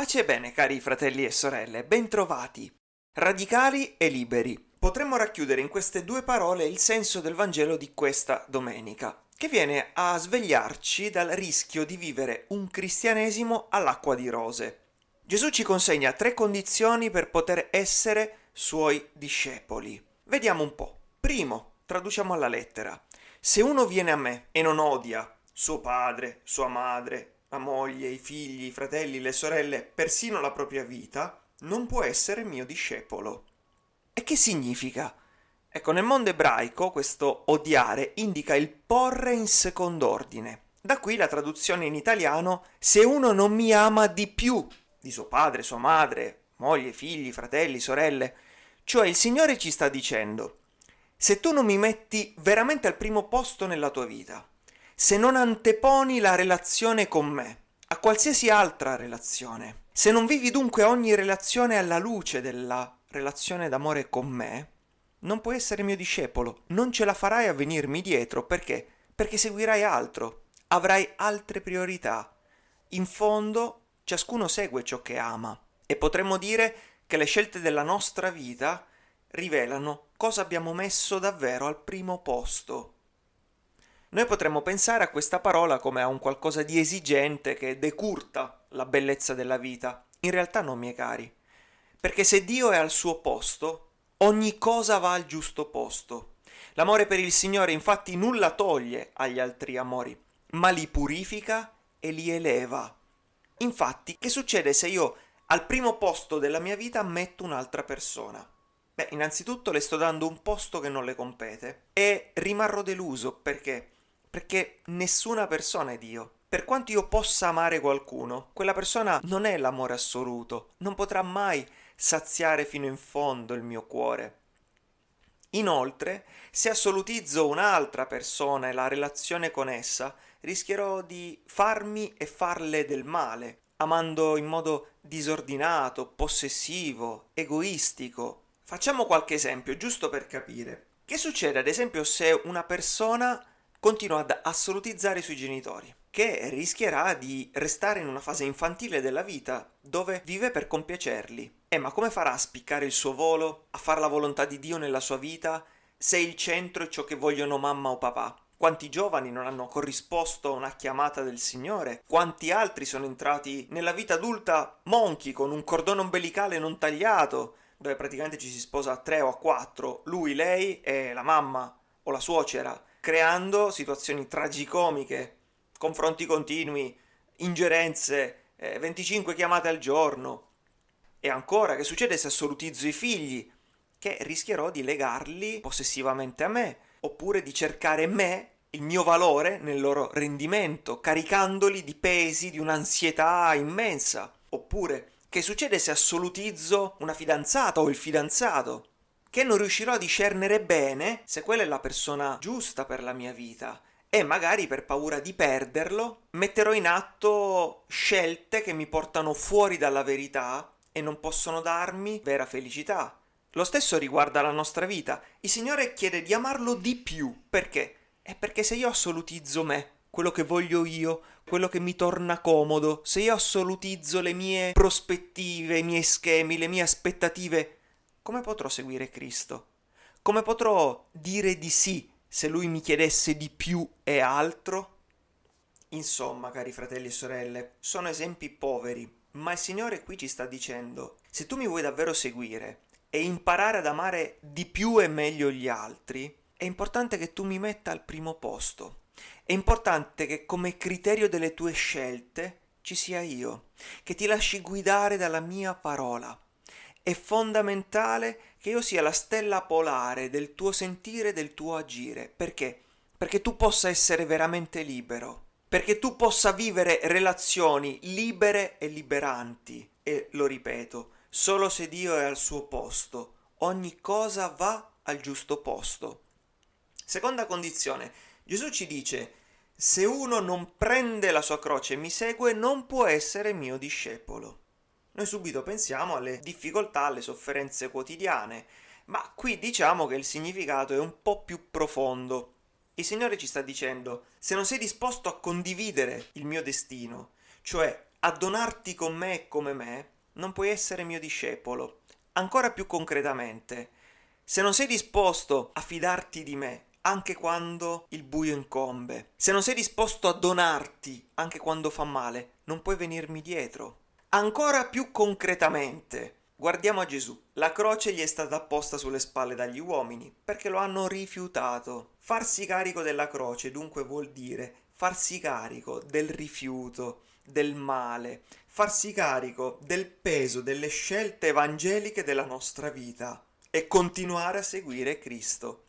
Pace e bene, cari fratelli e sorelle, bentrovati. Radicali e liberi. Potremmo racchiudere in queste due parole il senso del Vangelo di questa domenica, che viene a svegliarci dal rischio di vivere un cristianesimo all'acqua di rose. Gesù ci consegna tre condizioni per poter essere suoi discepoli. Vediamo un po'. Primo, traduciamo alla lettera. Se uno viene a me e non odia suo padre, sua madre, la moglie, i figli, i fratelli, le sorelle, persino la propria vita, non può essere mio discepolo. E che significa? Ecco, nel mondo ebraico questo odiare indica il porre in second'ordine. Da qui la traduzione in italiano se uno non mi ama di più di suo padre, sua madre, moglie, figli, fratelli, sorelle. Cioè il Signore ci sta dicendo, se tu non mi metti veramente al primo posto nella tua vita, se non anteponi la relazione con me a qualsiasi altra relazione, se non vivi dunque ogni relazione alla luce della relazione d'amore con me, non puoi essere mio discepolo, non ce la farai a venirmi dietro perché? Perché seguirai altro, avrai altre priorità. In fondo, ciascuno segue ciò che ama e potremmo dire che le scelte della nostra vita rivelano cosa abbiamo messo davvero al primo posto. Noi potremmo pensare a questa parola come a un qualcosa di esigente che decurta la bellezza della vita. In realtà no, miei cari, perché se Dio è al suo posto, ogni cosa va al giusto posto. L'amore per il Signore infatti nulla toglie agli altri amori, ma li purifica e li eleva. Infatti, che succede se io al primo posto della mia vita metto un'altra persona? Beh, innanzitutto le sto dando un posto che non le compete e rimarrò deluso perché perché nessuna persona è Dio. Per quanto io possa amare qualcuno, quella persona non è l'amore assoluto, non potrà mai saziare fino in fondo il mio cuore. Inoltre, se assolutizzo un'altra persona e la relazione con essa, rischierò di farmi e farle del male, amando in modo disordinato, possessivo, egoistico. Facciamo qualche esempio, giusto per capire. Che succede ad esempio se una persona continua ad assolutizzare i suoi genitori, che rischierà di restare in una fase infantile della vita dove vive per compiacerli. E ma come farà a spiccare il suo volo, a fare la volontà di Dio nella sua vita, se il centro è ciò che vogliono mamma o papà? Quanti giovani non hanno corrisposto a una chiamata del Signore? Quanti altri sono entrati nella vita adulta monchi con un cordone ombelicale non tagliato, dove praticamente ci si sposa a tre o a quattro, lui, lei e la mamma o la suocera, creando situazioni tragicomiche, confronti continui, ingerenze, eh, 25 chiamate al giorno. E ancora, che succede se assolutizzo i figli? Che rischierò di legarli possessivamente a me, oppure di cercare me, il mio valore, nel loro rendimento, caricandoli di pesi, di un'ansietà immensa. Oppure, che succede se assolutizzo una fidanzata o il fidanzato? Che non riuscirò a discernere bene se quella è la persona giusta per la mia vita e magari per paura di perderlo metterò in atto scelte che mi portano fuori dalla verità e non possono darmi vera felicità. Lo stesso riguarda la nostra vita. Il Signore chiede di amarlo di più. Perché? È perché se io assolutizzo me, quello che voglio io, quello che mi torna comodo, se io assolutizzo le mie prospettive, i miei schemi, le mie aspettative, come potrò seguire Cristo? Come potrò dire di sì se lui mi chiedesse di più e altro? Insomma, cari fratelli e sorelle, sono esempi poveri, ma il Signore qui ci sta dicendo, se tu mi vuoi davvero seguire e imparare ad amare di più e meglio gli altri, è importante che tu mi metta al primo posto. È importante che come criterio delle tue scelte ci sia io, che ti lasci guidare dalla mia parola, è fondamentale che io sia la stella polare del tuo sentire e del tuo agire. Perché? Perché tu possa essere veramente libero, perché tu possa vivere relazioni libere e liberanti. E lo ripeto, solo se Dio è al suo posto, ogni cosa va al giusto posto. Seconda condizione, Gesù ci dice, se uno non prende la sua croce e mi segue, non può essere mio discepolo noi subito pensiamo alle difficoltà, alle sofferenze quotidiane, ma qui diciamo che il significato è un po' più profondo. Il Signore ci sta dicendo, se non sei disposto a condividere il mio destino, cioè a donarti con me e come me, non puoi essere mio discepolo. Ancora più concretamente, se non sei disposto a fidarti di me, anche quando il buio incombe, se non sei disposto a donarti anche quando fa male, non puoi venirmi dietro. Ancora più concretamente, guardiamo a Gesù. La croce gli è stata apposta sulle spalle dagli uomini perché lo hanno rifiutato. Farsi carico della croce dunque vuol dire farsi carico del rifiuto, del male, farsi carico del peso delle scelte evangeliche della nostra vita e continuare a seguire Cristo.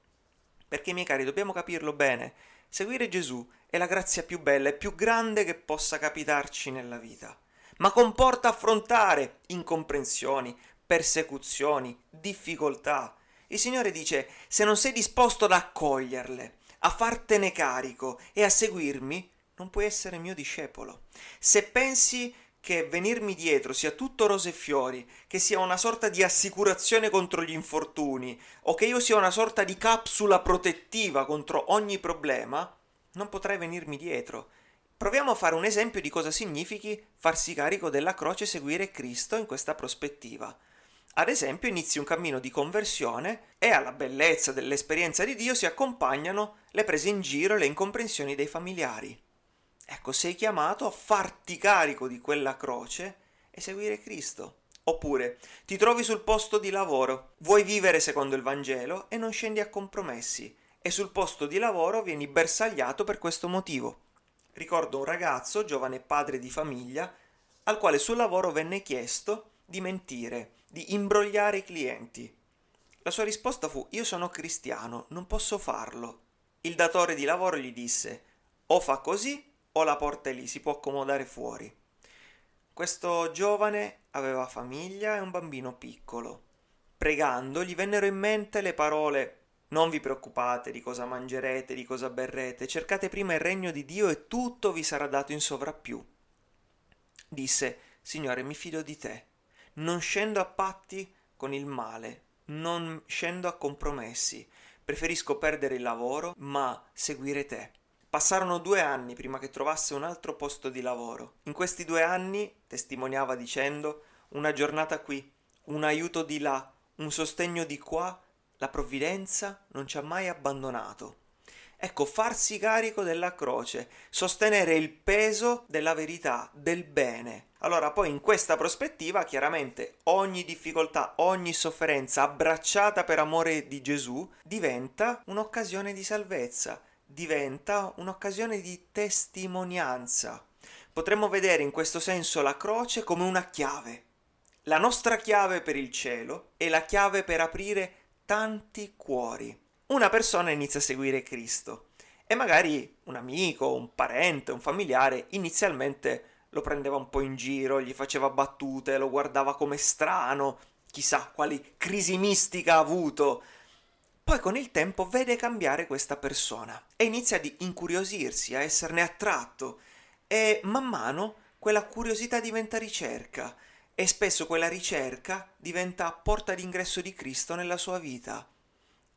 Perché, miei cari, dobbiamo capirlo bene, seguire Gesù è la grazia più bella e più grande che possa capitarci nella vita, ma comporta affrontare incomprensioni, persecuzioni, difficoltà. Il Signore dice, se non sei disposto ad accoglierle, a fartene carico e a seguirmi, non puoi essere mio discepolo. Se pensi che venirmi dietro sia tutto rose e fiori, che sia una sorta di assicurazione contro gli infortuni, o che io sia una sorta di capsula protettiva contro ogni problema, non potrai venirmi dietro. Proviamo a fare un esempio di cosa significhi farsi carico della croce e seguire Cristo in questa prospettiva. Ad esempio, inizi un cammino di conversione e alla bellezza dell'esperienza di Dio si accompagnano le prese in giro e le incomprensioni dei familiari. Ecco, sei chiamato a farti carico di quella croce e seguire Cristo. Oppure ti trovi sul posto di lavoro, vuoi vivere secondo il Vangelo e non scendi a compromessi, e sul posto di lavoro vieni bersagliato per questo motivo. Ricordo un ragazzo, giovane padre di famiglia, al quale sul lavoro venne chiesto di mentire, di imbrogliare i clienti. La sua risposta fu io sono cristiano, non posso farlo. Il datore di lavoro gli disse o fa così o la porta è lì, si può accomodare fuori. Questo giovane aveva famiglia e un bambino piccolo. Pregando gli vennero in mente le parole non vi preoccupate di cosa mangerete, di cosa berrete, cercate prima il regno di Dio e tutto vi sarà dato in sovrappiù. Disse, Signore, mi fido di te, non scendo a patti con il male, non scendo a compromessi, preferisco perdere il lavoro, ma seguire te. Passarono due anni prima che trovasse un altro posto di lavoro. In questi due anni, testimoniava dicendo, una giornata qui, un aiuto di là, un sostegno di qua, la provvidenza non ci ha mai abbandonato. Ecco, farsi carico della croce, sostenere il peso della verità, del bene. Allora, poi in questa prospettiva, chiaramente, ogni difficoltà, ogni sofferenza abbracciata per amore di Gesù diventa un'occasione di salvezza diventa un'occasione di testimonianza. Potremmo vedere in questo senso la croce come una chiave, la nostra chiave per il cielo e la chiave per aprire tanti cuori. Una persona inizia a seguire Cristo e magari un amico, un parente, un familiare inizialmente lo prendeva un po' in giro, gli faceva battute, lo guardava come strano, chissà quali crisi mistica ha avuto, poi con il tempo vede cambiare questa persona e inizia ad incuriosirsi, a esserne attratto e man mano quella curiosità diventa ricerca e spesso quella ricerca diventa porta d'ingresso di Cristo nella sua vita.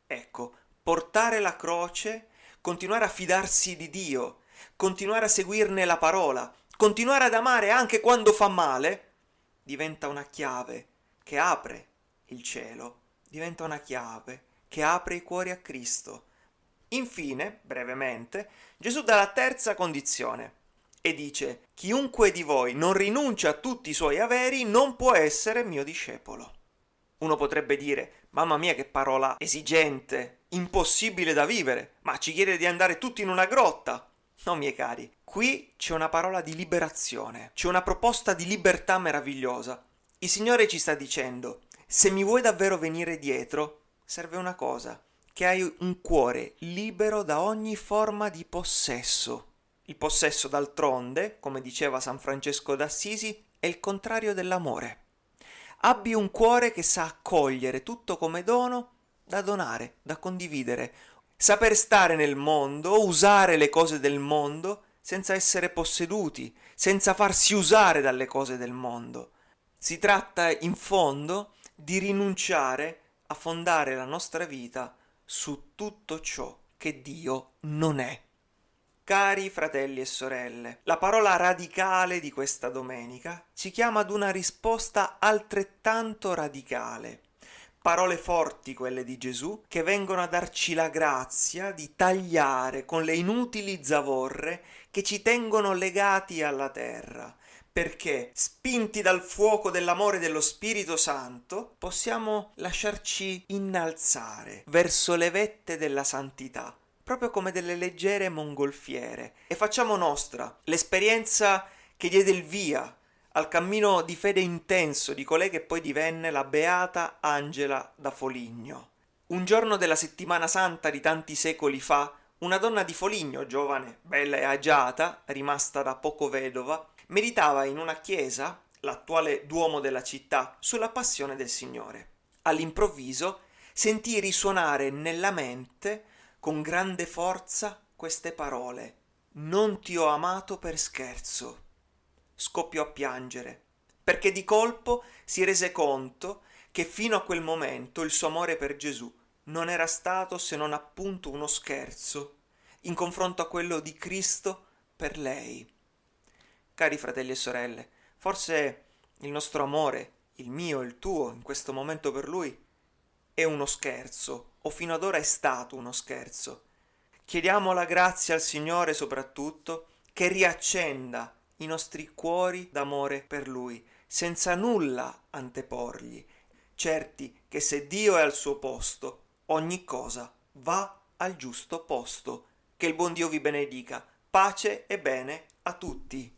Ecco, portare la croce, continuare a fidarsi di Dio, continuare a seguirne la parola, continuare ad amare anche quando fa male, diventa una chiave che apre il cielo, diventa una chiave che apre i cuori a Cristo. Infine, brevemente, Gesù dà la terza condizione e dice chiunque di voi non rinuncia a tutti i suoi averi non può essere mio discepolo. Uno potrebbe dire mamma mia che parola esigente, impossibile da vivere, ma ci chiede di andare tutti in una grotta. No, miei cari, qui c'è una parola di liberazione, c'è una proposta di libertà meravigliosa. Il Signore ci sta dicendo, se mi vuoi davvero venire dietro, serve una cosa, che hai un cuore libero da ogni forma di possesso. Il possesso, d'altronde, come diceva San Francesco d'Assisi, è il contrario dell'amore. Abbi un cuore che sa accogliere tutto come dono da donare, da condividere, saper stare nel mondo, usare le cose del mondo senza essere posseduti, senza farsi usare dalle cose del mondo. Si tratta in fondo di rinunciare a fondare la nostra vita su tutto ciò che Dio non è. Cari fratelli e sorelle, la parola radicale di questa domenica ci chiama ad una risposta altrettanto radicale. Parole forti quelle di Gesù che vengono a darci la grazia di tagliare con le inutili zavorre che ci tengono legati alla terra, perché spinti dal fuoco dell'amore dello Spirito Santo possiamo lasciarci innalzare verso le vette della santità proprio come delle leggere mongolfiere, e facciamo nostra l'esperienza che diede il via al cammino di fede intenso di colei che poi divenne la beata Angela da Foligno. Un giorno della settimana santa di tanti secoli fa, una donna di Foligno, giovane, bella e agiata, rimasta da poco vedova, meditava in una chiesa, l'attuale duomo della città, sulla passione del Signore. All'improvviso sentì risuonare nella mente con grande forza queste parole Non ti ho amato per scherzo. Scoppiò a piangere, perché di colpo si rese conto che fino a quel momento il suo amore per Gesù non era stato se non appunto uno scherzo in confronto a quello di Cristo per lei. Cari fratelli e sorelle, forse il nostro amore, il mio il tuo, in questo momento per Lui, è uno scherzo, o fino ad ora è stato uno scherzo. Chiediamo la grazia al Signore soprattutto che riaccenda i nostri cuori d'amore per Lui, senza nulla anteporgli, certi che se Dio è al suo posto, ogni cosa va al giusto posto. Che il buon Dio vi benedica. Pace e bene a tutti.